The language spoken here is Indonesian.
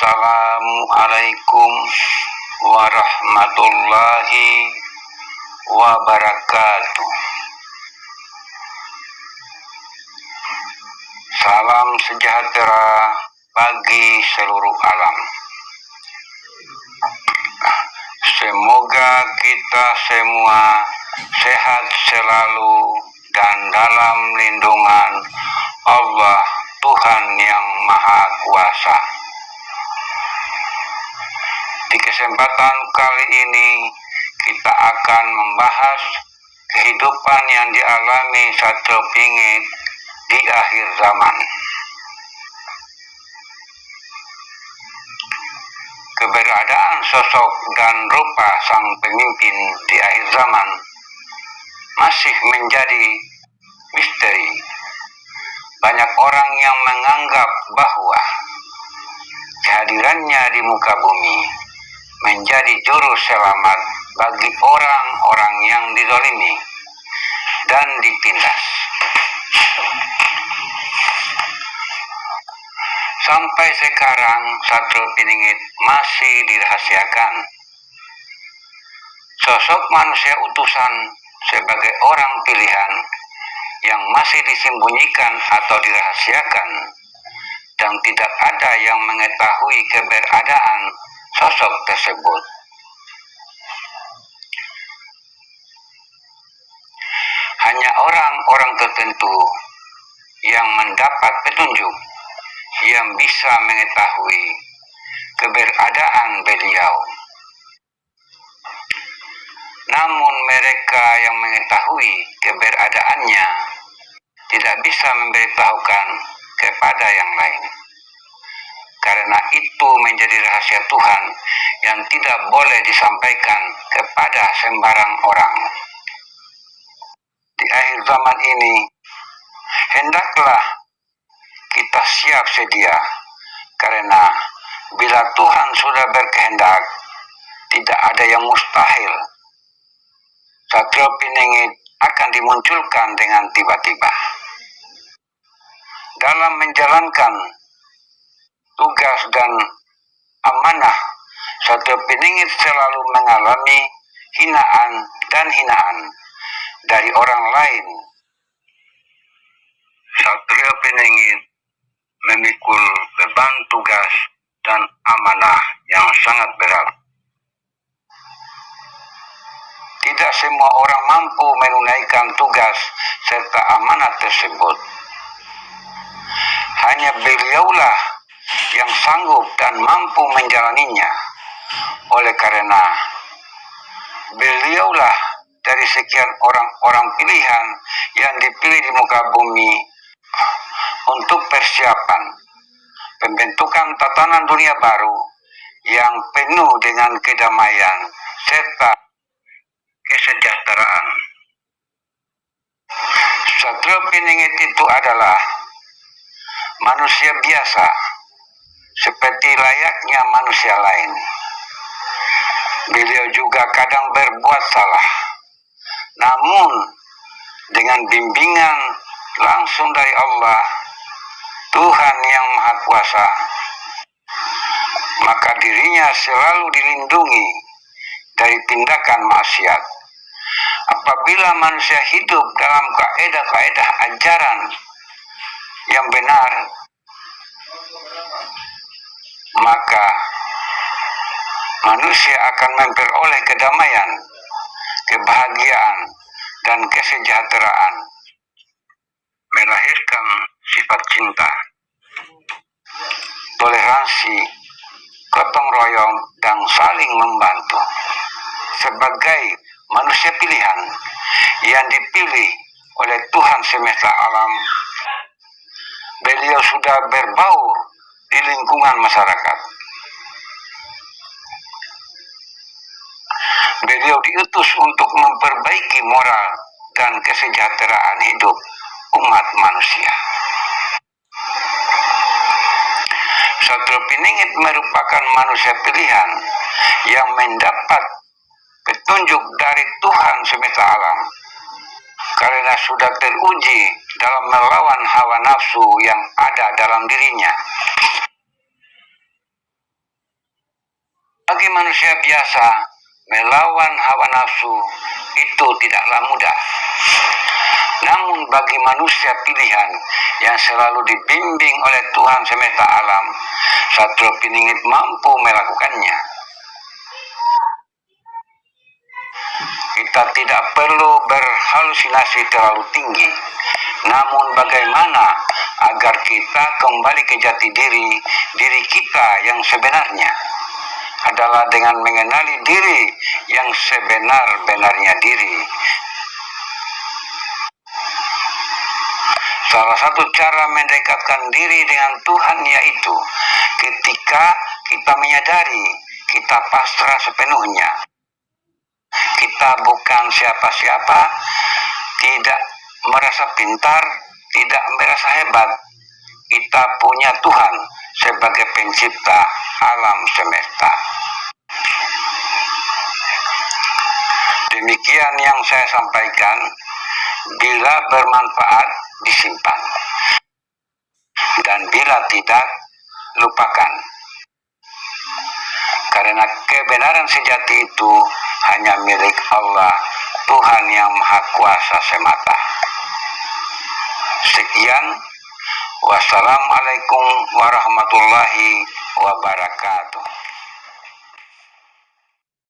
Assalamualaikum warahmatullahi wabarakatuh. Salam sejahtera bagi seluruh alam. Semoga kita semua sehat selalu dan dalam lindungan Allah Tuhan yang Maha Kuasa. Kesempatan kali ini kita akan membahas kehidupan yang dialami satu pingit di akhir zaman. Keberadaan sosok dan rupa sang pemimpin di akhir zaman masih menjadi misteri. Banyak orang yang menganggap bahwa kehadirannya di muka bumi menjadi juru selamat bagi orang-orang yang didolimi dan ditindas. Sampai sekarang satu Piningit masih dirahasiakan. Sosok manusia utusan sebagai orang pilihan yang masih disembunyikan atau dirahasiakan dan tidak ada yang mengetahui keberadaan sosok tersebut. Hanya orang-orang tertentu yang mendapat petunjuk yang bisa mengetahui keberadaan beliau. Namun mereka yang mengetahui keberadaannya tidak bisa memberitahukan kepada yang lain. Karena itu menjadi rahasia Tuhan yang tidak boleh disampaikan kepada sembarang orang. Di akhir zaman ini, hendaklah kita siap sedia, karena bila Tuhan sudah berkehendak, tidak ada yang mustahil. Satrio Piningit akan dimunculkan dengan tiba-tiba. Dalam menjalankan tugas dan amanah, Satrio Piningit selalu mengalami hinaan dan hinaan dari orang lain. Satrio Piningit memikul beban tugas dan amanah yang sangat berat. Tidak semua orang mampu menunaikan tugas serta amanat tersebut. Hanya beliaulah yang sanggup dan mampu menjalaninya. Oleh karena beliaulah dari sekian orang-orang pilihan yang dipilih di muka bumi untuk persiapan pembentukan tatanan dunia baru yang penuh dengan kedamaian serta kesejahteraan. Satrio Piningit itu adalah manusia biasa seperti layaknya manusia lain. Beliau juga kadang berbuat salah. Namun dengan bimbingan langsung dari Allah Tuhan yang Maha Kuasa, maka dirinya selalu dilindungi dari tindakan maksiat. Apabila manusia hidup dalam kaedah-kaedah ajaran yang benar, maka manusia akan memperoleh kedamaian, kebahagiaan, dan kesejahteraan, melahirkan sifat cinta, toleransi, gotong royong, dan saling membantu. Sebagai manusia pilihan yang dipilih oleh Tuhan semesta alam, beliau sudah berbaur lingkungan masyarakat. Beliau diutus untuk memperbaiki moral dan kesejahteraan hidup umat manusia. Satrio Piningit merupakan manusia pilihan yang mendapat petunjuk dari Tuhan semesta alam karena sudah teruji dalam melawan hawa nafsu yang ada dalam dirinya. Bagi manusia biasa, melawan hawa nafsu itu tidaklah mudah. Namun bagi manusia pilihan yang selalu dibimbing oleh Tuhan semesta alam, satu Piningit mampu melakukannya. Kita tidak perlu berhalusinasi terlalu tinggi. Namun bagaimana agar kita kembali ke jati diri, diri kita yang sebenarnya adalah dengan mengenali diri yang sebenar-benarnya diri. Salah satu cara mendekatkan diri dengan Tuhan yaitu ketika kita menyadari kita pasrah sepenuhnya. Kita bukan siapa-siapa, tidak merasa pintar, tidak merasa hebat. Kita punya Tuhan sebagai pencipta alam semesta. Demikian yang saya sampaikan, bila bermanfaat disimpan, dan bila tidak, lupakan. Karena kebenaran sejati itu hanya milik Allah, Tuhan yang Maha Kuasa semata. Sekian, wassalamualaikum warahmatullahi wabarakatuh.